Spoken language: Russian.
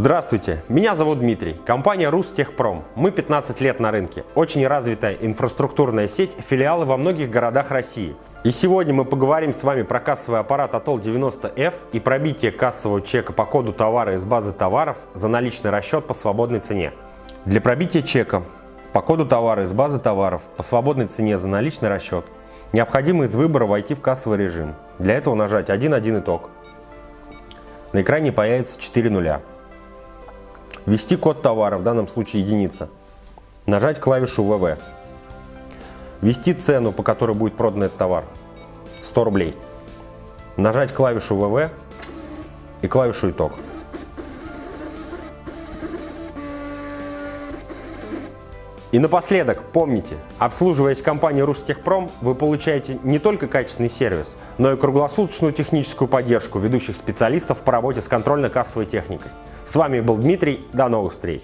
Здравствуйте, меня зовут Дмитрий, компания Рустехпром. Мы 15 лет на рынке, очень развитая инфраструктурная сеть, филиалы во многих городах России. И сегодня мы поговорим с вами про кассовый аппарат Atol 90F и пробитие кассового чека по коду товара из базы товаров за наличный расчет по свободной цене. Для пробития чека по коду товара из базы товаров по свободной цене за наличный расчет необходимо из выбора войти в кассовый режим. Для этого нажать 1.1 итог. На экране появится 4 нуля. Ввести код товара, в данном случае единица. Нажать клавишу ВВ. Ввести цену, по которой будет продан этот товар. 100 рублей. Нажать клавишу ВВ и клавишу итог. И напоследок, помните, обслуживаясь компанией Рустехпром, вы получаете не только качественный сервис, но и круглосуточную техническую поддержку ведущих специалистов по работе с контрольно-кассовой техникой. С вами был Дмитрий, до новых встреч!